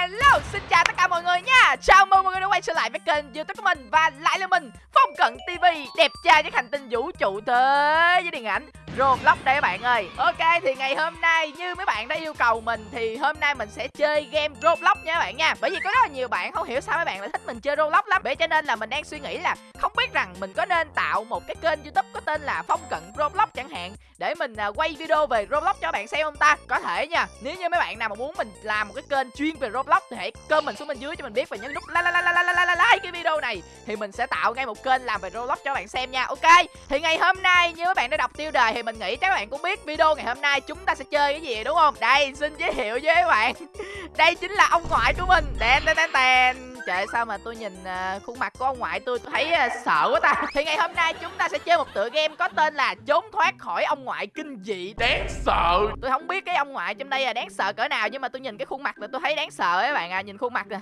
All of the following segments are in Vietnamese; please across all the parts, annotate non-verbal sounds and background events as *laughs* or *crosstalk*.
Hello, xin chào tất cả mọi người nha. Chào mừng mọi người đã quay trở lại với kênh youtube của mình Và lại là mình, Phong Cận TV Đẹp trai với hành tinh vũ trụ thế với điện ảnh. Roblox đây các bạn ơi. Ok thì ngày hôm nay như mấy bạn đã yêu cầu mình Thì hôm nay mình sẽ chơi game Roblox nha các bạn nha. Bởi vì có rất là nhiều bạn không hiểu sao mấy bạn lại thích mình chơi Roblox lắm. Vậy cho nên là mình đang suy nghĩ là Không biết rằng mình có nên tạo một cái kênh youtube có tên là Phong Cận Roblox chẳng hạn Để mình à, quay video về Roblox cho các bạn xem không ta? Có thể nha. Nếu như mấy bạn nào mà muốn mình làm một cái kênh chuyên về Roblox Thì hãy comment xuống bên dưới cho mình biết. Và nhấn nút like, like, like, like, like, like cái video này Thì mình sẽ tạo ngay một kênh làm về Roblox cho các bạn xem nha. Ok Thì ngày hôm nay như các bạn đã đọc tiêu đề thì mình nghĩ các bạn cũng biết video ngày hôm nay chúng ta sẽ chơi cái gì đúng không? Đây xin giới thiệu với các bạn. *laughs* Đây chính là ông ngoại của mình. Đèn đen đen đèn Trời sao mà tôi nhìn uh, khuôn mặt của ông ngoại tôi tôi thấy uh, sợ quá ta. *laughs* Thì ngày hôm nay chúng ta sẽ chơi một tựa game có tên là Trốn thoát khỏi ông ngoại kinh dị. Đáng sợ. Tôi không biết cái ông ngoại trong đây là đáng sợ cỡ nào Nhưng mà tôi nhìn cái khuôn mặt là tôi thấy đáng sợ các bạn à Nhìn khuôn mặt nè.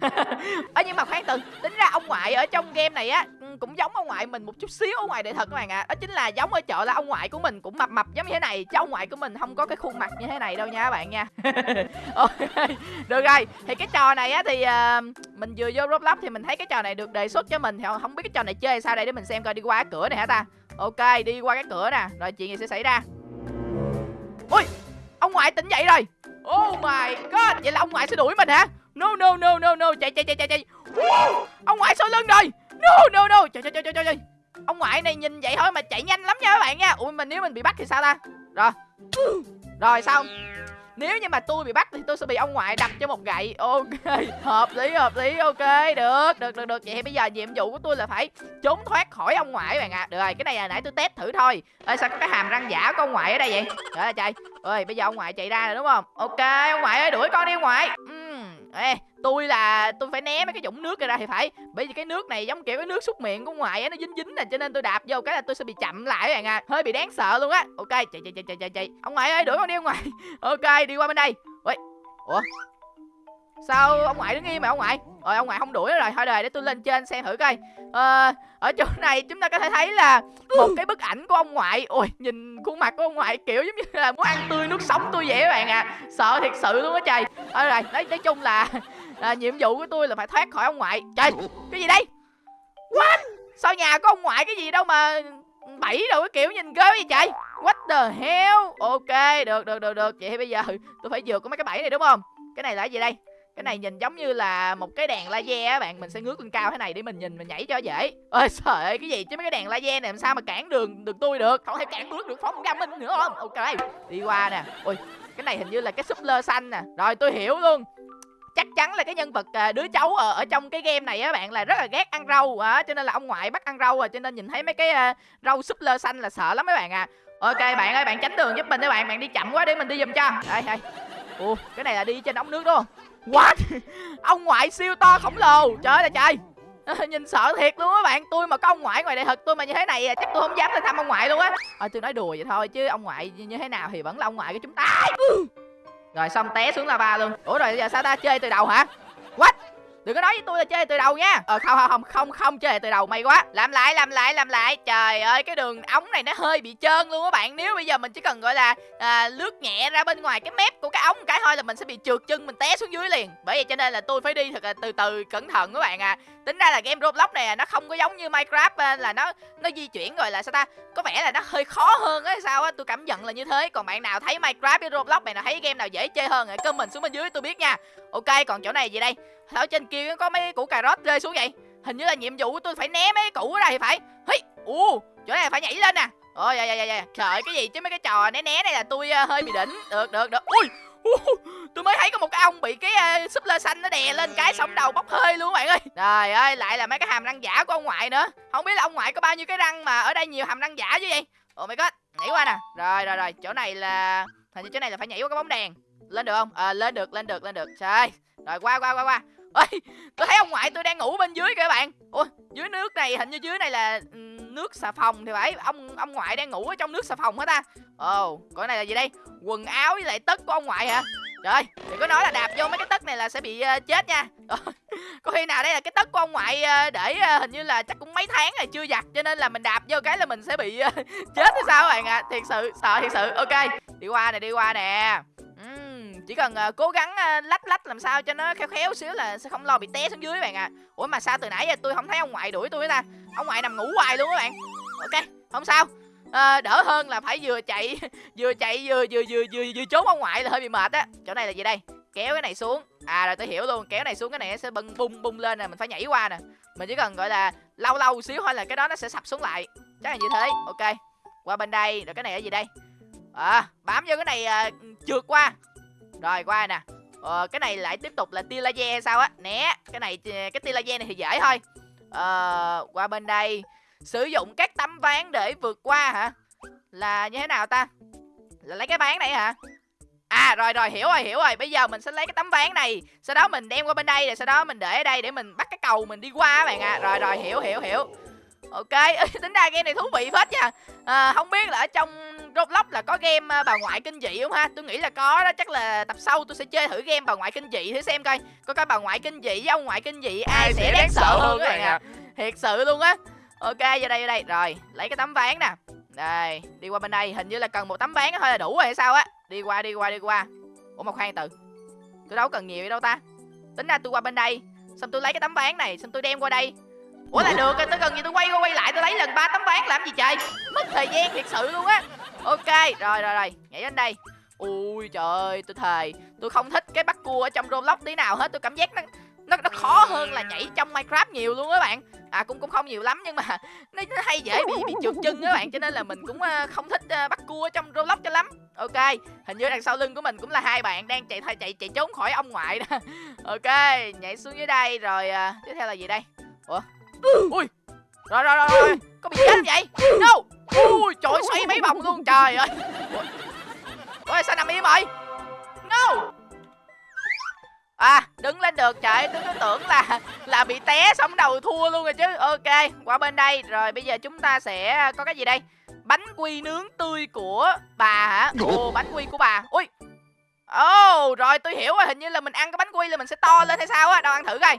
*laughs* Ở nhưng mà khoan từ tính ra ông ngoại ở trong game này á cũng giống ông ngoại mình một chút xíu ở ngoài đời thật các bạn ạ. À. đó chính là giống ở chợ là ông ngoại của mình cũng mập mập giống như thế này chứ ông ngoại của mình không có cái khuôn mặt như thế này đâu nha các bạn nha. *laughs* Ok được rồi. Thì cái trò này á thì uh, mình vừa vô roblox thì mình thấy cái trò này được đề xuất cho mình thì không biết cái trò này chơi sao đây để mình xem coi đi qua cái cửa này hả ta. Ok đi qua cái cửa nè rồi chuyện gì sẽ xảy ra. Ui ông ngoại tỉnh dậy rồi. Oh my god vậy là ông ngoại sẽ đuổi mình hả? No no no no no chạy chạy chạy chạy chạy. Wow, Ông ngoại sau lưng rồi. No no no. Trời trời trời trời trời. Ông ngoại này nhìn vậy thôi mà chạy nhanh lắm nha các bạn nha. Ui mình nếu mình bị bắt thì sao ta? Rồi. Rồi xong nếu như mà tôi bị bắt thì tôi sẽ bị ông ngoại đập cho một gậy. Ok, *laughs* Hợp lý hợp lý. Ok, Được được được được. Vậy thì bây giờ nhiệm vụ của tôi là phải trốn thoát khỏi ông ngoại bạn ạ. À. Được rồi, cái này là nãy tôi test thử thôi. Ê, sao có cái hàm răng giả của ông ngoại ở đây vậy? Trời ơi trời. Ơi bây giờ ông ngoại chạy ra rồi đúng không? Ok, ông ngoại ơi, đuổi con đi ông ngoại. Uhm. Ê, tôi là, tôi phải né mấy cái dũng nước ra thì phải. Bởi vì cái nước này giống kiểu cái nước xúc miệng của ngoài á, nó dính dính nè, cho nên tôi đạp vô cái là tôi sẽ bị chậm lại các bạn à. Hơi bị đáng sợ luôn á. Ok, chạy chạy chạy chạy chạy chạy. Ông ngoại ơi, đuổi con đi ông ngoại. *laughs* Ok, đi qua bên đây. Ui ủa? Sao ông ngoại đứng im mà ông ngoại? Rồi ông ngoại không đuổi rồi thôi đời để tôi lên trên xem thử coi. Ờ, ở chỗ này chúng ta có thể thấy là một cái bức ảnh của ông ngoại. Ôi nhìn khuôn mặt của ông ngoại kiểu giống như là muốn ăn tươi nước sống tôi vậy các bạn à. Sợ thiệt sự luôn á trời. Thôi rồi nói, nói chung là là nhiệm vụ của tôi là phải thoát khỏi ông ngoại. Trời cái gì đây? What? Sao nhà có ông ngoại cái gì đâu mà bẫy đâu cái kiểu nhìn ghê vậy trời? What the hell? Ok được được được được. Vậy bây giờ tôi phải vượt có mấy cái bẫy này đúng không? Cái này là cái gì đây? Cái này nhìn giống như là một cái đèn laser á bạn mình sẽ ngước lên cao thế này để mình nhìn mình nhảy cho dễ. Ơi trời ơi cái gì? Chứ mấy cái đèn laser này làm sao mà cản đường được tôi được? Không thể cản bước được phóng ra minh nữa. Không ok đi qua nè. Ui cái này hình như là cái súp lơ xanh nè. Rồi tôi hiểu luôn. Chắc chắn là cái nhân vật à, đứa cháu ở ở trong cái game này á bạn là rất là ghét ăn rau. Á cho nên là ông ngoại bắt ăn rau rồi cho nên nhìn thấy mấy cái uh, rau súp lơ xanh là sợ lắm mấy bạn à. Ok bạn ơi bạn tránh đường giúp mình các bạn bạn đi chậm quá để mình đi giùm cho. Đây đây. Ủa cái này là đi trên ống nước đúng không? What? Ông ngoại siêu to khổng lồ. Trời ơi trời. Nhìn sợ thiệt luôn á bạn. Tôi mà có ông ngoại ngoài đời thật tôi mà như thế này à, Chắc tôi không dám lên thăm ông ngoại luôn á. À, tôi nói đùa vậy thôi Chứ ông ngoại như thế nào thì vẫn là ông ngoại của chúng ta. Rồi xong té xuống lava luôn. Ủa rồi giờ sao ta? Chơi từ đầu hả? Đừng có nói với tôi là chơi từ đầu nha. Ờ không không không không không chơi từ đầu may quá. Làm lại làm lại làm lại. Trời ơi cái đường ống này nó hơi bị trơn luôn á bạn. Nếu bây giờ mình chỉ cần gọi là à, lướt nhẹ ra bên ngoài cái mép của cái ống cái thôi là mình sẽ bị trượt chân mình té xuống dưới liền. Bởi vậy cho nên là tôi phải đi thật là từ từ cẩn thận các bạn à. Tính ra là game Roblox này à, nó không có giống như Minecraft à, là nó nó di chuyển rồi là sao ta Có vẻ là nó hơi khó hơn á sao á Tôi cảm nhận là như thế. Còn bạn nào thấy Minecraft với Roblox này nào thấy game nào dễ chơi hơn hãy comment xuống bên dưới tôi biết nha. Ok còn chỗ này gì đây? Ở trên kia có mấy củ cà rốt rơi xuống vậy. Hình như là nhiệm vụ của tôi phải né mấy củ ở đây thì phải. Hi, u, chỗ này phải nhảy lên nè. Ôi dạ, dạ dạ dạ Trời cái gì? Chứ mấy cái trò né né này là tôi uh, hơi bị đỉnh. Được được được. Ui uh, Tôi mới thấy có một cái ông bị cái uh, súp lơ xanh nó đè lên cái sống đầu bốc hơi luôn bạn ơi. Trời ơi lại là mấy cái hàm răng giả của ông ngoại nữa. Không biết là ông ngoại có bao nhiêu cái răng mà ở đây nhiều hàm răng giả chứ vậy? Oh my god Nhảy qua nè. Rồi rồi rồi. Chỗ này là Hình như chỗ này là phải nhảy qua cái bóng đèn. Lên được không? À, lên được lên được lên được. Trời. Rồi qua qua qua qua ơi tôi thấy ông ngoại tôi đang ngủ bên dưới kìa các bạn. Ôi, dưới nước này hình như dưới này là ừ, nước xà phòng thì phải. Ông ông ngoại đang ngủ ở trong nước xà phòng hết ta? Ồ oh, cái này là gì đây? Quần áo với lại tất của ông ngoại hả? Trời đừng có nói là đạp vô mấy cái tất này là sẽ bị uh, chết nha. *laughs* Ờ, có khi nào đây là cái tất của ông ngoại uh, để uh, hình như là chắc cũng mấy tháng rồi chưa giặt cho nên là mình đạp vô cái là mình sẽ bị uh, *laughs* chết hay sao các bạn ạ? À? thiệt sự sợ thiệt sự. Ok đi qua nè đi qua nè chỉ cần uh, cố gắng uh, lách lách làm sao cho nó khéo khéo xíu là sẽ không lo bị té xuống dưới các bạn ạ. À. ủa mà sao từ nãy giờ tôi không thấy ông ngoại đuổi tôi ta? Ông ngoại nằm ngủ hoài luôn các bạn. Ok không sao. À, đỡ hơn là phải vừa chạy *laughs* vừa chạy vừa vừa vừa vừa, vừa trốn ông ngoại là hơi bị mệt á. Chỗ này là gì đây? Kéo cái này xuống. À rồi tôi hiểu luôn kéo này xuống cái này nó sẽ bung bung bung lên nè mình phải nhảy qua nè. Mình chỉ cần gọi là lâu lâu xíu thôi là cái đó nó sẽ sập xuống lại. Chắc là như thế. Ok qua bên đây. Rồi cái này là gì đây? À bám vô cái này à, trượt qua rồi qua nè. Ờ, cái này lại tiếp tục là tia laser hay sao á? Né cái này ờ, cái tia laser này thì dễ thôi. Ờ, qua bên đây. Sử dụng các tấm ván để vượt qua hả? Là như thế nào ta? Là lấy cái ván này hả? À rồi rồi hiểu rồi hiểu rồi. Bây giờ mình sẽ lấy cái tấm ván này. Sau đó mình đem qua bên đây Rồi sau đó mình để ở đây để mình bắt cái cầu mình đi qua các bạn à Rồi rồi hiểu hiểu hiểu. Ok *laughs* tính ra game này thú vị phết nha. À, Không biết là ở trong Roblox là có game à, bà ngoại kinh dị không ha? Tôi nghĩ là có đó Chắc là tập sau tôi sẽ chơi thử game bà ngoại kinh dị thử xem coi. Có cái bà ngoại kinh dị với ông ngoại kinh dị Ai, ai sẽ đáng sợ hơn các bạn à Thiệt sự luôn á. Ok vô đây vô đây. Rồi lấy cái tấm ván nè. Đây đi qua bên đây. Hình như là cần một tấm ván thôi là đủ rồi hay sao á? Đi qua đi qua đi qua. Ủa mà khoan từ. Tôi đâu cần nhiều đâu ta. Tính ra tôi qua bên đây Xong tôi lấy cái tấm ván này Xong tôi đem qua đây Ủa là được tôi cần gì tôi quay qua quay lại tôi lấy lần ba tấm ván làm gì trời? Mất thời gian thiệt sự luôn á. Ok rồi rồi rồi Nhảy đến đây. Ui trời ơi tôi thề Tôi không thích cái bắt cua ở trong Roblox tí nào hết Tôi cảm giác nó nó, nó khó hơn là nhảy trong Minecraft nhiều luôn á bạn. À cũng cũng không nhiều lắm nhưng mà *laughs* nó, nó hay dễ bị bị trượt chân á bạn cho nên là mình cũng uh, không thích uh, bắt cua trong Roblox cho lắm. Ok hình như đằng sau lưng của mình cũng là hai bạn đang chạy chạy chạy trốn khỏi ông ngoại đó. *laughs* Ok nhảy xuống dưới đây rồi uh, tiếp theo là gì đây? Ủa? Ui. Rồi rồi rồi rồi. Có bị chết vậy? No. Ui trời xoay mấy vòng luôn trời ơi. Ủa sao nằm im rồi no. À đứng lên được trời. Tôi cứ tưởng là là bị té sống đầu thua luôn rồi chứ. Ok qua bên đây. Rồi bây giờ chúng ta sẽ có cái gì đây? Bánh quy nướng tươi của bà hả? Ồ bánh quy của bà. Ui. Ồ oh, rồi tôi hiểu rồi. Hình như là mình ăn cái bánh quy là mình sẽ to lên hay sao á? Đâu ăn thử coi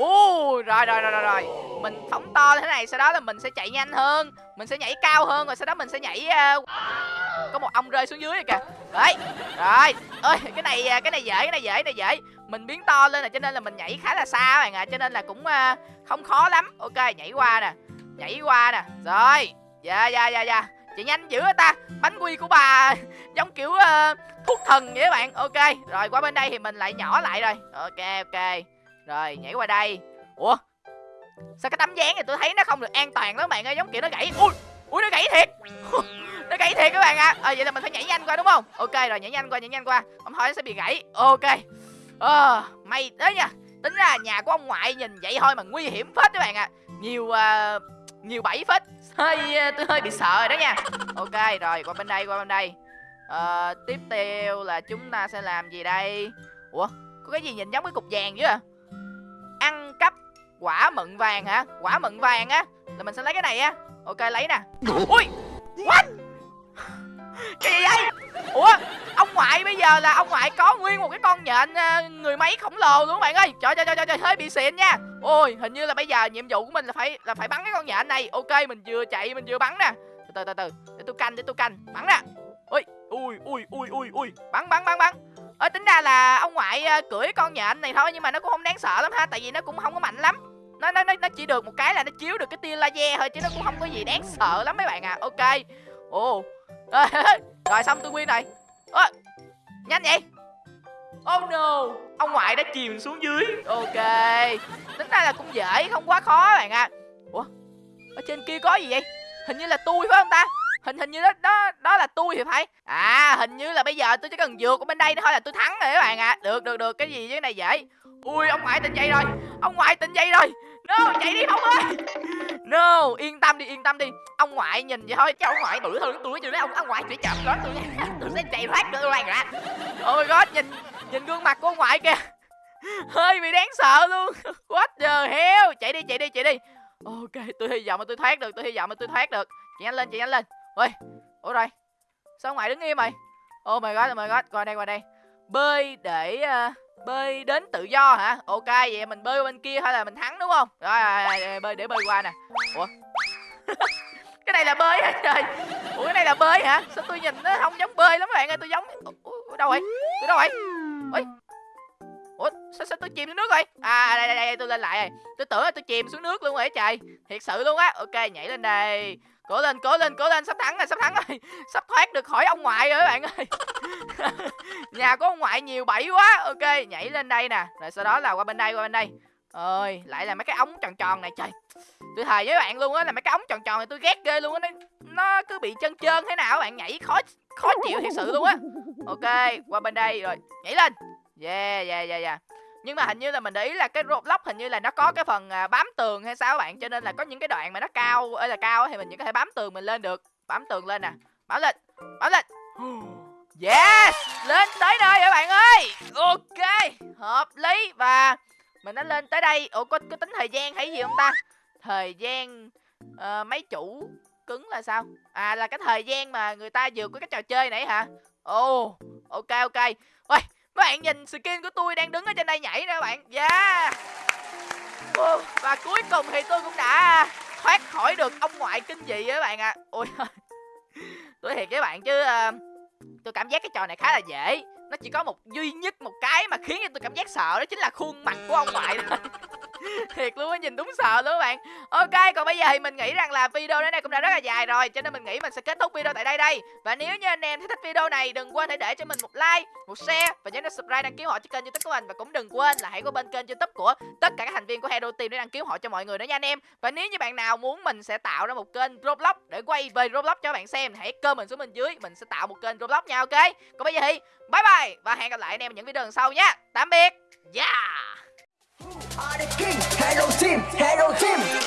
uh, rồi, rồi rồi rồi rồi. Mình phóng to thế này Sau đó là mình sẽ chạy nhanh hơn. Mình sẽ nhảy cao hơn Rồi sau đó mình sẽ nhảy uh... Có một ông rơi xuống dưới rồi kìa. Đấy Rồi. Ơi cái này ờ, cái này dễ cái này dễ cái này dễ. Mình biến to lên là cho nên là mình nhảy khá là xa bạn ạ à. Cho nên là cũng uh, không khó lắm. Ok nhảy qua nè Nhảy qua nè. Rồi. Dạ dạ dạ dạ. Chị nhanh dữ ta. Bánh quy của bà *laughs* Giống kiểu uh, thuốc thần vậy các bạn. Ok Rồi qua bên đây thì mình lại nhỏ lại rồi. Ok ok rồi nhảy qua đây. Ủa? Sao cái tấm dáng này tôi thấy nó không được an toàn lắm bạn ơi Giống kiểu nó gãy. Ui Ui nó gãy thiệt. *laughs* Nó gãy thiệt các bạn ạ. À. à, Vậy là mình phải nhảy nhanh qua đúng không? Ok rồi nhảy nhanh qua nhảy nhanh qua. Không thôi nó sẽ bị gãy. Ok. À, May đấy nha. Tính ra nhà của ông ngoại nhìn vậy thôi mà nguy hiểm phết các bạn ạ. À. Nhiều uh, Nhiều bẫy phết. Hơi Tôi hơi bị sợ rồi đó nha. Ok rồi qua bên đây qua bên đây. Uh, Tiếp theo là chúng ta sẽ làm gì đây? Ủa có cái gì nhìn giống cái cục vàng chứ à quả mận vàng hả? Quả mận vàng á? Là mình sẽ lấy cái này á. Ok lấy nè. Ui! What? Cái gì vậy? Ủa? Ông ngoại bây giờ là ông ngoại có nguyên một cái con nhện ờ, người máy khổng lồ luôn các bạn ơi. Trời trời trời trời hơi bị xịn nha. Ôi hình như là bây giờ nhiệm vụ của mình là phải là phải bắn cái con nhện này. Ok mình vừa chạy mình vừa bắn nè. Từ từ từ để tôi canh để tôi canh. Bắn nè. Ui ui ui ui ui ui. Bắn bắn bắn bắn. Ờ tính ra là ông ngoại uh, cưỡi con nhện này thôi nhưng mà nó cũng không đáng sợ lắm ha tại vì nó cũng không có mạnh lắm. Nó nó nó chỉ được một cái là nó chiếu được cái tia laser thôi chứ nó cũng không có gì đáng sợ lắm mấy bạn à. Ok. Ồ. *laughs* rồi xong tôi nguyên rồi. à, nhanh vậy. Oh no Ông ngoại đã chìm xuống dưới Ok Tính ra là cũng dễ Không quá khó bạn ạ à. Ủa Ở trên kia có gì vậy Hình như là tôi phải không ta hình hình như đó đó đó là tôi thì phải à hình như là bây giờ tôi chỉ cần vượt ở bên đây thôi là tôi thắng rồi các bạn ạ à. được được được cái gì cái này dễ ui ông ngoại tỉnh dậy rồi ông ngoại tỉnh dậy rồi no chạy đi không ơi. No yên tâm đi yên tâm đi. Ông ngoại nhìn vậy thôi chứ ông ngoại bự hơn tôi chứ đấy ông ông ngoại chỉ chậm đó tôi *laughs* tôi sẽ chạy thoát được tôi ra ạ. Ôi god nhìn nhìn gương mặt của ông ngoại kìa. Hơi bị đáng sợ luôn. *laughs* What the hell? Chạy đi chạy đi chạy đi. Ok tôi hy vọng mà tôi thoát được tôi hy vọng mà tôi thoát được. Chạy nhanh lên chạy nhanh lên. Ôi ủa rồi. Sao ngoại đứng im mày oh my god oh my god qua đây qua đây. Bơi để uh, bơi đến tự do hả? Ok vậy mình bơi bên kia hay là mình thắng đúng không? Rồi, rồi, rồi, rồi bơi để bơi qua nè. Ủa? *laughs* Cái này là bơi hả trời? Ủa cái này là bơi hả? Sao tôi nhìn nó không giống bơi lắm các bạn ơi tôi giống ủa, đâu vậy? Tôi đâu vậy? Ủa? Ủa sao sao tôi chìm xuống nước rồi à đây đây đây tôi lên lại rồi. Tôi tưởng là tôi chìm xuống nước luôn rồi trời. Thiệt sự luôn á. Ok nhảy lên đây cố lên cố lên cố lên sắp thắng rồi sắp thắng rồi. *laughs* Sắp thoát được khỏi ông ngoại rồi các bạn ơi. *laughs* Nhà có ông ngoại nhiều bẫy quá. Ok nhảy lên đây nè. Rồi sau đó là qua bên đây qua bên đây. Ơi lại là mấy cái ống tròn tròn này trời. Tôi thề với bạn luôn á là mấy cái ống tròn tròn này tôi ghét ghê luôn á. Nó, nó cứ bị chân trơn thế nào bạn nhảy khó khó chịu thiệt sự luôn á. Ok qua bên đây rồi nhảy lên. Yeah yeah yeah yeah nhưng mà hình như là mình để ý là cái Roblox hình như là nó có cái phần à, bám tường hay sao các bạn? Cho nên là có những cái đoạn mà nó cao ơi là cao thì mình chỉ có thể bám tường mình lên được. Bám tường lên nè. Bám lên bám lên. Yes! Lên tới nơi các bạn ơi! Ok hợp lý. Và mình đã lên tới đây. Ủa có, có tính thời gian hay gì không ta? Thời gian uh, mấy chủ cứng là sao? À là cái thời gian mà người ta vượt qua cái trò chơi này hả? Ồ oh, ok ok. Ôi các bạn nhìn skin của tôi đang đứng ở trên đây nhảy nè các bạn yeah và cuối cùng thì tôi cũng đã thoát khỏi được ông ngoại kinh dị các bạn ạ. À. ôi tôi thiệt với bạn chứ uh, tôi cảm giác cái trò này khá là dễ. Nó chỉ có một duy nhất một cái mà khiến cho tôi cảm giác sợ đó chính là khuôn mặt của ông ngoại đó *laughs* thiệt luôn á, nhìn đúng sợ luôn các bạn. Ok, còn bây giờ thì mình nghĩ rằng là video đến đây cũng đã rất là dài rồi, cho nên mình nghĩ mình sẽ kết thúc video tại đây đây. Và nếu như anh em thích video này, đừng quên hãy để cho mình một like, một share và nhớ subscribe đăng ký họ cho kênh youtube của mình. Và cũng đừng quên là hãy có bên kênh youtube của tất cả các thành viên của hero team để đăng ký họ cho mọi người đó nha anh em. Và nếu như bạn nào muốn mình sẽ tạo ra một kênh roblox để quay về roblox cho bạn xem hãy comment xuống bên dưới, mình sẽ tạo một kênh roblox nha, ok? Còn bây giờ thì, bye bye và hẹn gặp lại anh em ở những video lần sau nha. Tạm biệt. Yeah! Are the king. Hello team, hello team.